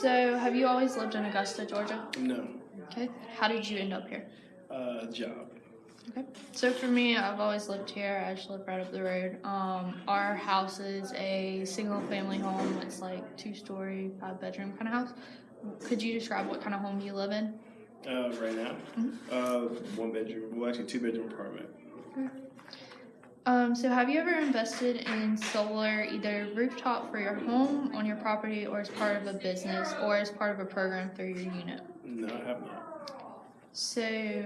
So, have you always lived in Augusta, Georgia? No. Okay. How did you end up here? Uh, job. Okay. So for me, I've always lived here. I just live right up the road. Um, our house is a single family home. It's like two story, five bedroom kind of house. Could you describe what kind of home you live in? Uh, right now, uh, one bedroom. Well, actually, two bedroom apartment. Um, so have you ever invested in solar, either rooftop for your home on your property, or as part of a business, or as part of a program through your unit? No, I have not. So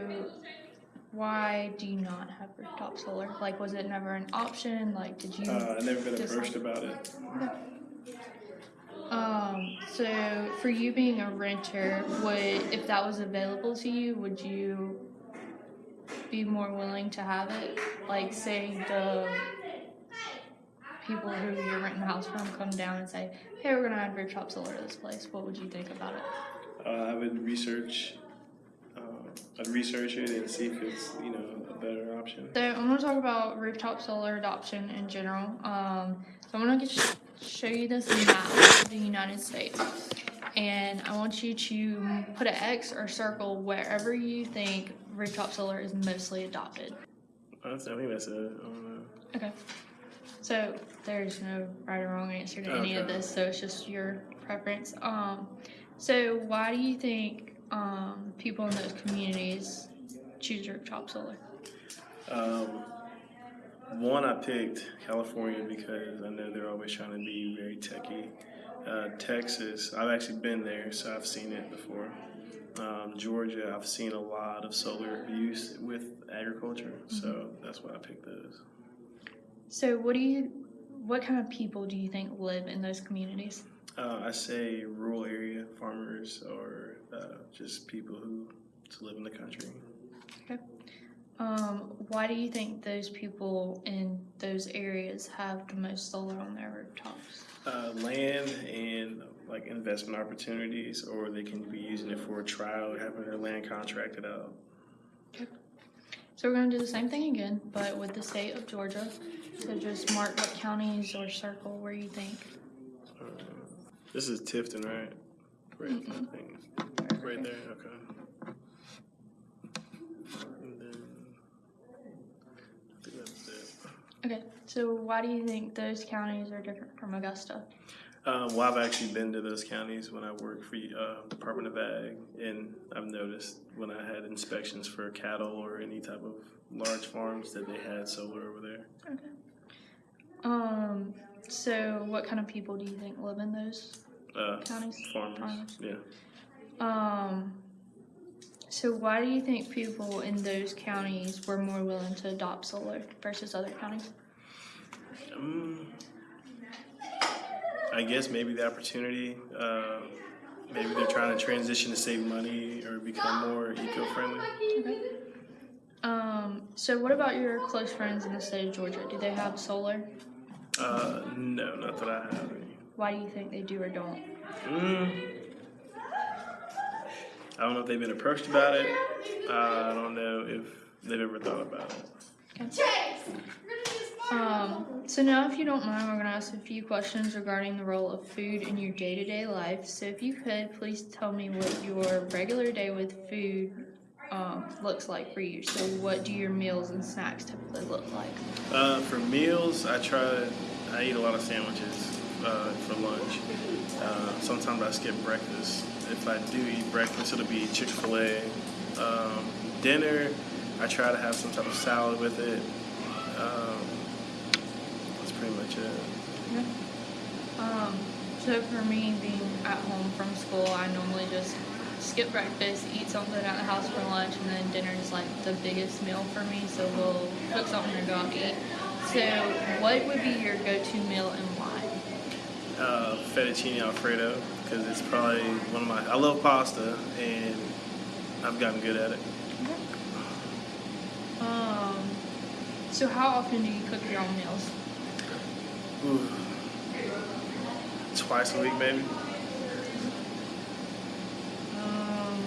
why do you not have rooftop solar? Like, was it never an option? Like, did you? Uh, I've never been approached about it. Um, so for you being a renter, would if that was available to you, would you be more willing to have it? Like say the people who you're renting the house from come down and say, Hey, we're gonna add rooftop solar to this place, what would you think about it? Uh, I would research. Uh, I'd research it and see if it's you know a better option. So I'm gonna talk about rooftop solar adoption in general. Um, so I'm gonna get sh- show you this map of the United States, and I want you to put an X or circle wherever you think rooftop solar is mostly adopted. Honestly, I think that's it. Don't know. Okay. So there's no right or wrong answer to any of this, so it's just your preference. Um, so why do you think um, people in those communities choose rooftop solar? Um, one, I picked California because I know they're always trying to be very techy. Uh, Texas, I've actually been there, so I've seen it before. Um, Georgia, I've seen a lot of solar use with agriculture, so that's why I picked those. So what do you, what kind of people do you think live in those communities? Uh, I say rural area farmers or uh, just people who live in the country. Um, why do you think those people in those areas have the most solar on their rooftops? Uh, land and like investment opportunities, or they can be using it for a trial, having their land contracted out. So we're gonna do the same thing again, but with the state of Georgia. So just mark what counties or circle where you think. Uh, this is Tifton, right? Right, I think. Right there, okay. And then, I think that's it. Okay, so why do you think those counties are different from Augusta? Um, well, I've actually been to those counties when I worked for uh, Department of Ag, and I've noticed when I had inspections for cattle or any type of large farms that they had solar over there. Okay. Um, so what kind of people do you think live in those Uh, counties? farmers, Farmers. yeah. Um, so why do you think people in those counties were more willing to adopt solar versus other counties? Um, I guess maybe the opportunity. Uh, maybe they're trying to transition to save money or become more eco-friendly. Okay. Um, so what about your close friends in the state of Georgia? Do they have solar? Uh, no, not that I have any. Why do you think they do or don't? Mm, I don't know if they've been approached about it. Uh, I don't know if they've ever thought about it. Um, so now, if you don't mind, we're going to ask a few questions regarding the role of food in your day-to-day life. So if you could, please tell me what your regular day with food um, looks like for you. So what do your meals and snacks typically look like? Uh, for meals, I try. I eat a lot of sandwiches uh, for lunch. Uh, sometimes I skip breakfast. If I do eat breakfast, it'll be Chick Fil A. Um, dinner, I try to have some type of salad with it. Um, that's pretty much it. Okay. Um, so for me, being at home from school, I normally just skip breakfast, eat something at the house for lunch, and then dinner is like the biggest meal for me. So we'll cook something and go out eat. So what would be your go-to meal and? Uh, fettuccine alfredo because it's probably one of my. I love pasta and I've gotten good at it. Um, so how often do you cook your own meals? Ooh. Twice a week, maybe. Um,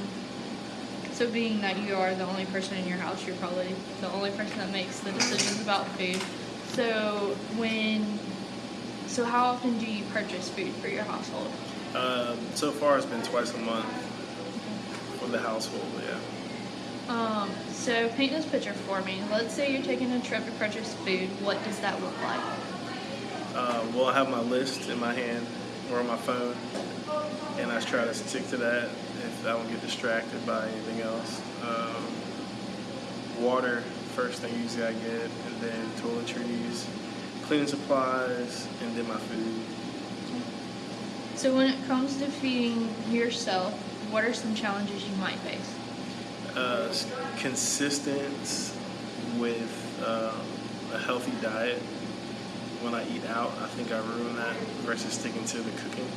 so being that you are the only person in your house, you're probably the only person that makes the decisions about food. So when, so how often do you purchase food for your household? Um, so far, it's been twice a month for the household. Yeah. Um, so paint this picture for me. Let's say you're taking a trip to purchase food. What does that look like? Uh, well, I have my list in my hand or on my phone, and I try to stick to that if I don't get distracted by anything else. Um, water, first thing usually I get, and then toiletries, cleaning supplies, and then my food. So when it comes to feeding yourself, what are some challenges you might face? Uh, consistent with um, a healthy diet. When I eat out, I think I ruin that versus sticking to the cooking.